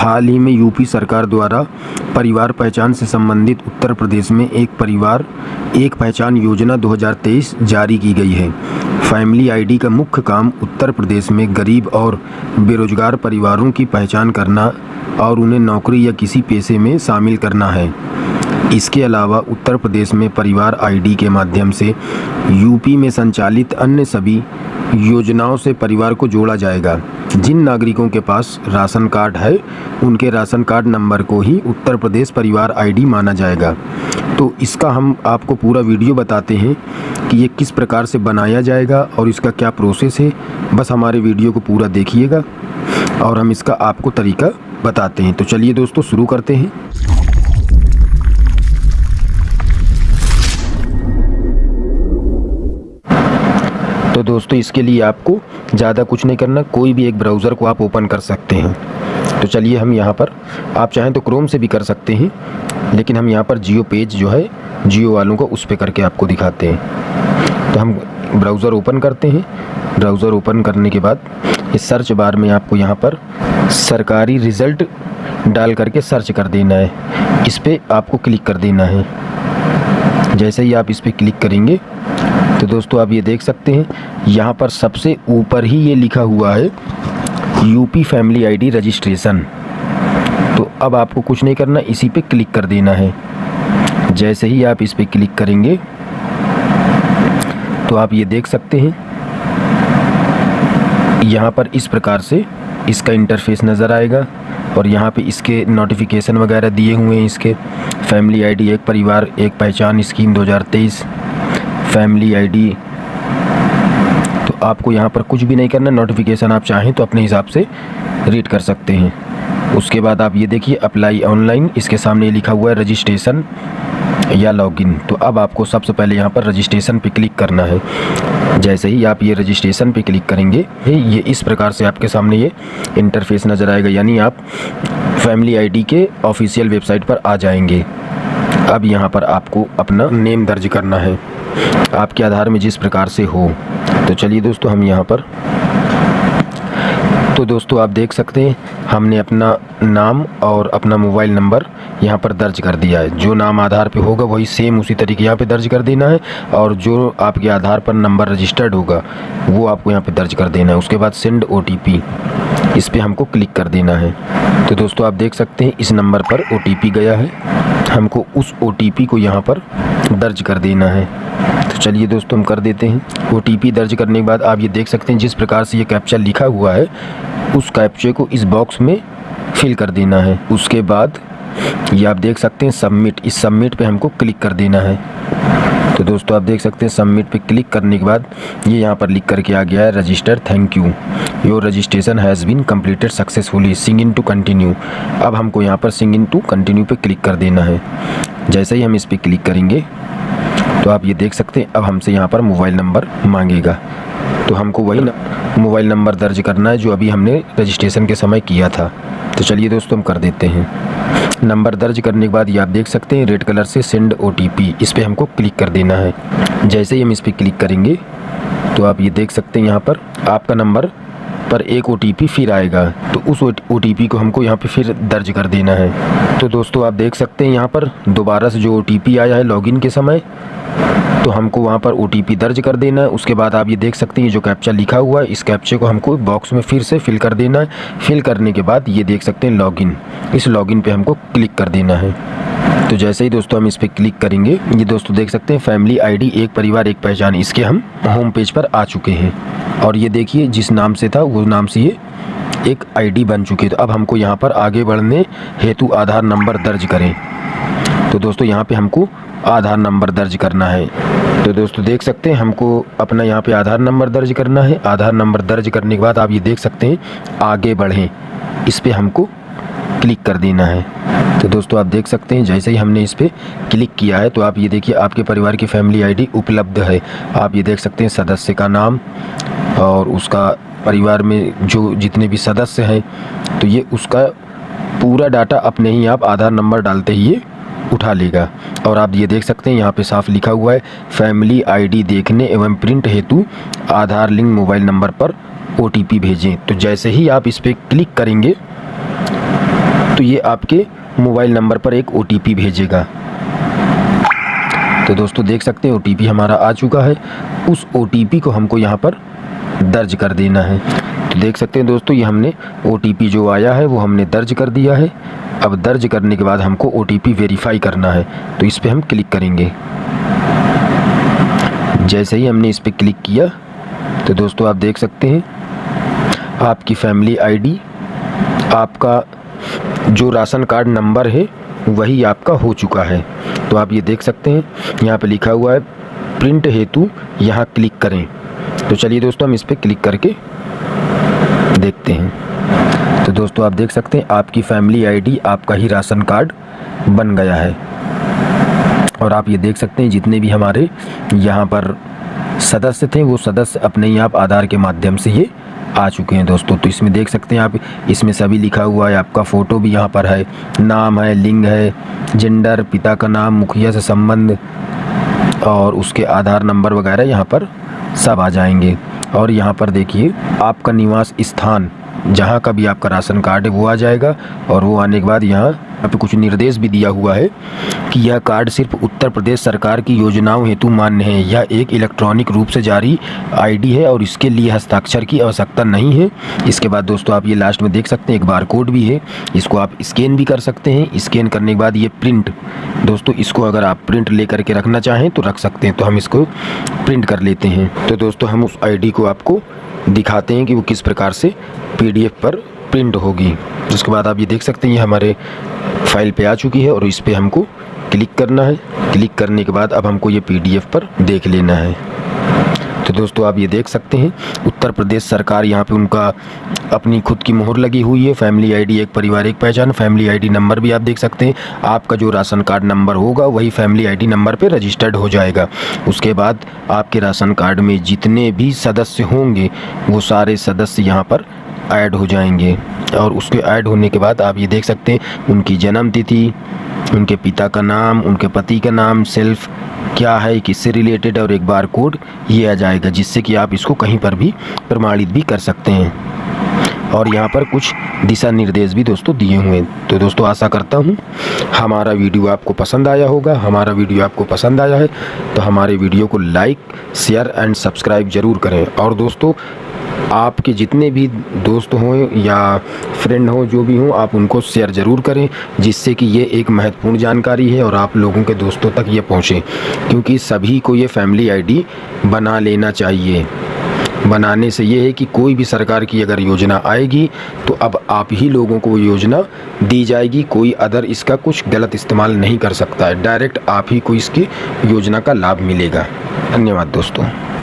हाल ही में यूपी सरकार द्वारा परिवार पहचान से संबंधित उत्तर प्रदेश में एक परिवार, एक पहचान योजना 2023 जारी की गई है। फैमिली आईडी का मुख्य काम उत्तर प्रदेश में गरीब और बेरोजगार परिवारों की पहचान करना और उन्हें नौकरी या किसी पेशे में शामिल करना है। इसके अलावा उत्तर प्रदेश में परिवार आईडी के माध्यम से यूपी में संचालित अन्य सभी योजनाओं से परिवार को जोड़ा जाएगा। जिन नागरिकों के पास राशन कार्ड है, उनके राशन कार्ड नंबर को ही उत्तर प्रदेश परिवार आईडी माना जाएगा। तो इसका हम आपको पूरा वीडियो बताते हैं कि ये किस प्रकार से बनाया जाएगा और इसका क्या प्रोसेस है। बस हमारे वीडियो को पूरा देखिएगा और हम इसका आपको तरीका बताते हैं। तो चलिए दोस्तों, शुरू करते हैं। तो दोस्तों, इसके लिए आपको ज़्यादा कुछ नहीं करना, कोई भी एक ब्राउज़र को आप ओपन कर सकते हैं। तो चलिए हम यहाँ पर, आप चाहें तो क्रोम से भी कर सकते हैं, लेकिन हम यहाँ पर जियो पेज जो है, जियो वालों को उस पर करके आपको दिखाते हैं। तो हम ब्राउज़र ओपन करते हैं। ब्राउज़र ओपन करने के बाद इस सर्च बार में आपको यहाँ पर सरकारी रिज़ल्ट डाल करके सर्च कर देना है। इस पर आपको क्लिक कर देना है। जैसे ही आप इस पर क्लिक करेंगे तो दोस्तों आप ये देख सकते हैं, यहाँ पर सबसे ऊपर ही ये लिखा हुआ है यूपी फैमिली आईडी रजिस्ट्रेशन तो अब आपको कुछ नहीं करना, इसी पे क्लिक कर देना है। जैसे ही आप इस पर क्लिक करेंगे तो आप ये देख सकते हैं, यहाँ पर इस प्रकार से इसका इंटरफेस नज़र आएगा और यहाँ पे इसके नोटिफिकेशन वगैरह दिए हुए हैं इसके। फैमिली आईडी एक परिवार, एक पहचान स्कीम 2023 फैमिली आईडी। तो आपको यहाँ पर कुछ भी नहीं करना नोटिफिकेशन आप चाहें तो अपने हिसाब से रीड कर सकते हैं। उसके बाद आप ये देखिए अप्लाई ऑनलाइन इसके सामने लिखा हुआ है रजिस्ट्रेशन या लॉगिन तो अब आपको सबसे पहले यहाँ पर रजिस्ट्रेशन पे क्लिक करना है। जैसे ही आप ये रजिस्ट्रेशन पे क्लिक करेंगे, ये इस प्रकार से आपके सामने ये इंटरफेस नज़र आएगा, यानी आप फैमिली आईडी के ऑफिशियल वेबसाइट पर आ जाएँगे। अब यहाँ पर आपको अपना नेम दर्ज करना है। आपके आधार में जिस प्रकार से हो। तो चलिए दोस्तों, हम यहाँ पर। तो दोस्तों, आप देख सकते हैं, हमने अपना नाम और अपना मोबाइल नंबर यहाँ पर दर्ज कर दिया है। जो नाम आधार पे होगा, वही सेम उसी तरीके यहाँ पे दर्ज कर देना है और जो आपके आधार पर नंबर रजिस्टर्ड होगा, वो आपको यहाँ पे दर्ज कर देना है। उसके बाद सेंड ओटीपी इस पर हमको क्लिक कर देना है। तो दोस्तों, आप देख सकते हैं, इस नंबर पर ओटीपी गया है। हमको उस ओटीपी को यहाँ पर दर्ज कर देना है। तो चलिए दोस्तों, हम कर देते हैं। ओटीपी दर्ज करने के बाद आप ये देख सकते हैं, जिस प्रकार से ये कैप्चा लिखा हुआ है, उस कैप्चे को इस बॉक्स में फिल कर देना है। उसके बाद ये आप देख सकते हैं सबमिट इस सबमिट पे हमको क्लिक कर देना है। तो दोस्तों, आप देख सकते हैं सबमिट पे क्लिक करने के बाद ये यहाँ पर लिख करके आ गया है register thank you your registration has been completed successfully Singh in to continue अब हमको यहाँ पर सिंग इन टू कंटिन्यू पे क्लिक कर देना है। जैसे ही हम इस पर क्लिक करेंगे तो आप ये देख सकते हैं, अब हमसे यहाँ पर मोबाइल नंबर मांगेगा। तो हमको वही मोबाइल नंबर दर्ज करना है जो अभी हमने रजिस्ट्रेशन के समय किया था। तो चलिए दोस्तों, हम कर देते हैं। नंबर दर्ज करने के बाद ये आप देख सकते हैं, रेड कलर से सेंड ओटीपी इस पर हमको क्लिक कर देना है। जैसे ही हम इस पर क्लिक करेंगे तो आप ये देख सकते हैं यहाँ पर आपका नंबर पर एक ओटीपी फिर आएगा तो उस ओटीपी को हमको यहाँ पे फिर दर्ज कर देना है। तो दोस्तों, आप देख सकते हैं यहाँ पर दोबारा से जो ओटीपी आया है लॉगिन के समय तो हमको वहाँ पर ओटीपी दर्ज कर देना है। उसके बाद आप ये देख सकते हैं जो कैप्चा लिखा हुआ है, इस कैप्चे को हमको बॉक्स में फिर से फिल कर देना है। फिल करने के बाद ये देख सकते हैं लॉगिन इस लॉगिन पे हमको क्लिक कर देना है। तो जैसे ही दोस्तों हम इस पर क्लिक करेंगे, ये दोस्तों देख सकते हैं फैमिली आईडी, एक परिवार, एक पहचान, इसके हम होम पेज पर आ चुके हैं। और ये देखिए, जिस नाम से था, वो नाम से ये एक आईडी बन चुकी है। तो अब हमको यहाँ पर आगे बढ़ने हेतु आधार नंबर दर्ज करें। तो दोस्तों, यहाँ पे हमको आधार नंबर दर्ज करना है। तो दोस्तों, देख सकते हैं, हमको अपना यहाँ पे आधार नंबर दर्ज करना है। आधार नंबर दर्ज करने के बाद आप ये देख सकते हैं, आगे बढ़ें। इस पर हमको क्लिक कर देना है। तो दोस्तों, आप देख सकते हैं, जैसे ही हमने इस पर क्लिक किया है तो आप ये देखिए, आपके परिवार की फैमिली आईडी उपलब्ध है। आप ये देख सकते हैं, सदस्य का नाम और उसका परिवार में जो जितने भी सदस्य हैं तो ये उसका पूरा डाटा अपने ही आप आधार नंबर डालते ही उठा लेगा। और आप ये देख सकते हैं, यहाँ पे साफ़ लिखा हुआ है, फैमिली आईडी देखने एवं प्रिंट हेतु आधार लिंक मोबाइल नंबर पर ओटीपी भेजें। तो जैसे ही आप इस पर क्लिक करेंगे तो ये आपके मोबाइल नंबर पर एक ओटीपी भेजेगा। तो दोस्तों, देख सकते हैं ओटीपी हमारा आ चुका है। उस ओटीपी को हमको यहाँ पर दर्ज कर देना है। तो देख सकते हैं दोस्तों, ये हमने ओटीपी जो आया है, वो हमने दर्ज कर दिया है। अब दर्ज करने के बाद हमको ओटीपी वेरीफाई करना है। तो इस पर हम क्लिक करेंगे। जैसे ही हमने इस पर क्लिक किया तो दोस्तों आप देख सकते हैं, आपकी फैमिली आईडी आपका जो राशन कार्ड नंबर है, वही आपका हो चुका है। तो आप ये देख सकते हैं, यहाँ पे लिखा हुआ है, प्रिंट हेतु यहाँ क्लिक करें। तो चलिए दोस्तों, हम इस पर क्लिक करके देखते हैं। तो दोस्तों, आप देख सकते हैं, आपकी फैमिली आईडी आपका ही राशन कार्ड बन गया है। और आप ये देख सकते हैं, जितने भी हमारे यहाँ पर सदस्य थे, वो सदस्य अपने ही आप आधार के माध्यम से ये आ चुके हैं दोस्तों। तो इसमें देख सकते हैं आप, इसमें सभी लिखा हुआ है, आपका फ़ोटो भी यहाँ पर है। नाम है, लिंग है जेंडर पिता का नाम, मुखिया से संबंध, और उसके आधार नंबर वगैरह यहाँ पर सब आ जाएँगे। और यहाँ पर देखिए, आपका निवास स्थान, जहाँ का भी आपका राशन कार्ड है, वो आ जाएगा, और वो आने के बाद यहाँ यहाँ पे कुछ निर्देश भी दिया हुआ है कि यह कार्ड सिर्फ़ उत्तर प्रदेश सरकार की योजनाओं हेतु मान्य है। यह एक इलेक्ट्रॉनिक रूप से जारी आईडी है और इसके लिए हस्ताक्षर की आवश्यकता नहीं है। इसके बाद दोस्तों आप ये लास्ट में देख सकते हैं, एक बार कोड भी है। इसको आप स्कैन भी कर सकते हैं। स्कैन करने के बाद ये प्रिंट दोस्तों इसको अगर आप प्रिंट ले करके रखना चाहें तो रख सकते हैं। तो हम इसको प्रिंट कर लेते हैं। तो दोस्तों हम उस आईडी को आपको दिखाते हैं कि वो किस प्रकार से पीडीएफ पर प्रिंट होगी। उसके बाद आप ये देख सकते हैं, ये हमारे फ़ाइल पे आ चुकी है और इस पर हमको क्लिक करना है। क्लिक करने के बाद अब हमको ये पीडीएफ पर देख लेना है। तो दोस्तों, आप ये देख सकते हैं, उत्तर प्रदेश सरकार यहाँ पे उनका अपनी खुद की मोहर लगी हुई है। फैमिली आईडी, एक परिवार, एक पहचान, फैमिली आईडी नंबर भी आप देख सकते हैं। आपका जो राशन कार्ड नंबर होगा, वही फैमिली आईडी नंबर पे रजिस्टर्ड हो जाएगा। उसके बाद आपके राशन कार्ड में जितने भी सदस्य होंगे, वो सारे सदस्य यहाँ पर ऐड हो जाएँगे। और उसके ऐड होने के बाद आप ये देख सकते हैं, उनकी जन्म तिथि उनके पिता का नाम, उनके पति का नाम, सेल्फ क्या है, किससे रिलेटेड, और एक बार कोड ये आ जाएगा, जिससे कि आप इसको कहीं पर भी प्रमाणित भी कर सकते हैं। और यहाँ पर कुछ दिशा निर्देश भी दोस्तों दिए हुए हैं। तो दोस्तों, आशा करता हूँ हमारा वीडियो आपको पसंद आया होगा। हमारा वीडियो आपको पसंद आया है तो हमारे वीडियो को लाइक, शेयर एंड सब्सक्राइब ज़रूर करें। और दोस्तों, आपके जितने भी दोस्त हों या फ्रेंड हों, जो भी हों, आप उनको शेयर ज़रूर करें, जिससे कि ये एक महत्वपूर्ण जानकारी है और आप लोगों के दोस्तों तक ये पहुँचे। क्योंकि सभी को ये फैमिली आईडी बना लेना चाहिए। बनाने से ये है कि कोई भी सरकार की अगर योजना आएगी तो अब आप ही लोगों को वो योजना दी जाएगी। कोई अदर इसका कुछ गलत इस्तेमाल नहीं कर सकता है। डायरेक्ट आप ही को इसकी योजना का लाभ मिलेगा। धन्यवाद दोस्तों।